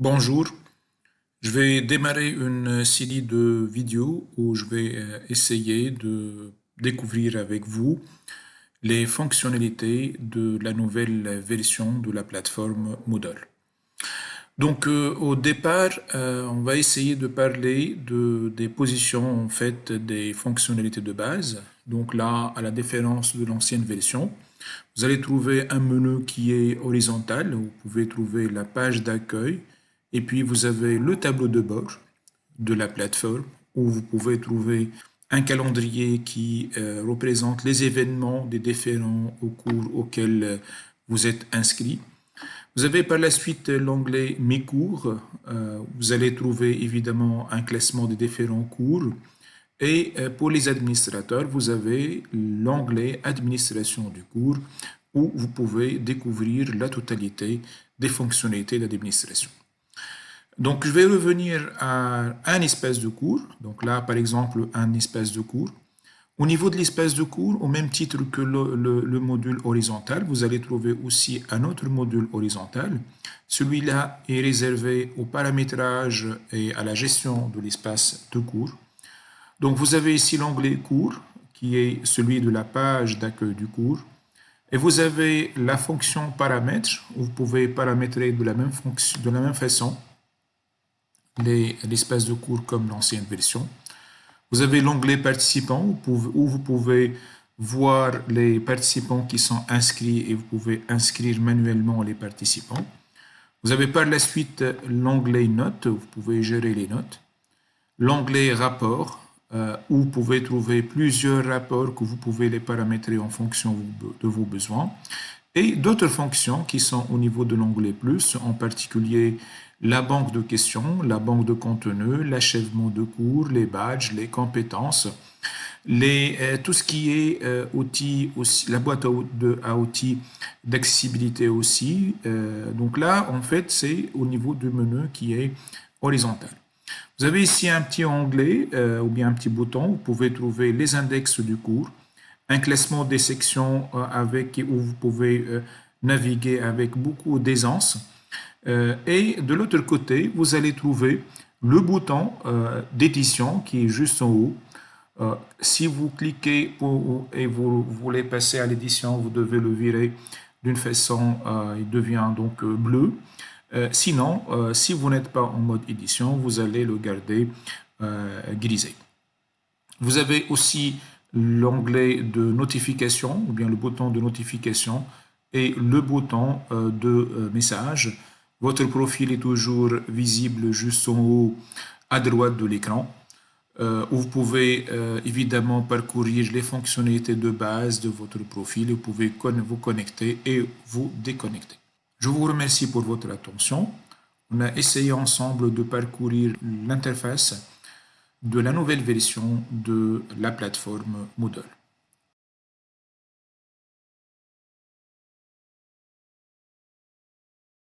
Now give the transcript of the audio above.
Bonjour, je vais démarrer une série de vidéos où je vais euh, essayer de découvrir avec vous les fonctionnalités de la nouvelle version de la plateforme Moodle. Donc euh, au départ, euh, on va essayer de parler de, des positions en fait des fonctionnalités de base. Donc là, à la différence de l'ancienne version, vous allez trouver un menu qui est horizontal. Vous pouvez trouver la page d'accueil, et puis vous avez le tableau de bord de la plateforme où vous pouvez trouver un calendrier qui euh, représente les événements des différents cours auxquels euh, vous êtes inscrit. Vous avez par la suite l'onglet Mes cours. Euh, vous allez trouver évidemment un classement des différents cours. Et pour les administrateurs, vous avez l'onglet Administration du cours où vous pouvez découvrir la totalité des fonctionnalités d'administration. Donc, je vais revenir à un espèce de cours. Donc là, par exemple, un espèce de cours. Au niveau de l'espèce de cours, au même titre que le, module horizontal, vous allez trouver aussi un autre module horizontal. Celui-là est réservé au paramétrage et à la gestion de l'espace de cours. Donc, vous avez ici l'onglet cours, qui est celui de la page d'accueil du cours. Et vous avez la fonction paramètres, où vous pouvez paramétrer de la même, fonction, de la même façon l'espace de cours comme l'ancienne version. Vous avez l'onglet participants où vous pouvez voir les participants qui sont inscrits et vous pouvez inscrire manuellement les participants. Vous avez par la suite l'onglet notes, où vous pouvez gérer les notes. L'onglet rapport, euh, où vous pouvez trouver plusieurs rapports que vous pouvez les paramétrer en fonction de vos besoins. Et d'autres fonctions qui sont au niveau de l'onglet plus, en particulier la banque de questions, la banque de contenu, l'achèvement de cours, les badges, les compétences, euh, tout ce qui est euh, outils la boîte à, outils d'accessibilité aussi. Euh, donc là, en fait, c'est au niveau du menu qui est horizontal. Vous avez ici un petit onglet ou bien un petit bouton. Vous pouvez trouver les index du cours, un classement des sections avec où vous pouvez naviguer avec beaucoup d'aisance. Euh, et de l'autre côté, vous allez trouver le bouton euh, d'édition qui est juste en haut. Euh, si vous cliquez et vous, voulez passer à l'édition, vous devez le virer d'une façon, il devient donc bleu. sinon, si vous n'êtes pas en mode édition, vous allez le garder grisé. Vous avez aussi l'onglet de notification, ou bien le bouton de notification, et le bouton de message. Votre profil est toujours visible juste en haut à droite de l'écran, euh, vous pouvez euh, évidemment parcourir les fonctionnalités de base de votre profil. Vous pouvez vous connecter et vous déconnecter. Je vous remercie pour votre attention. On a essayé ensemble de parcourir l'interface de la nouvelle version de la plateforme Moodle.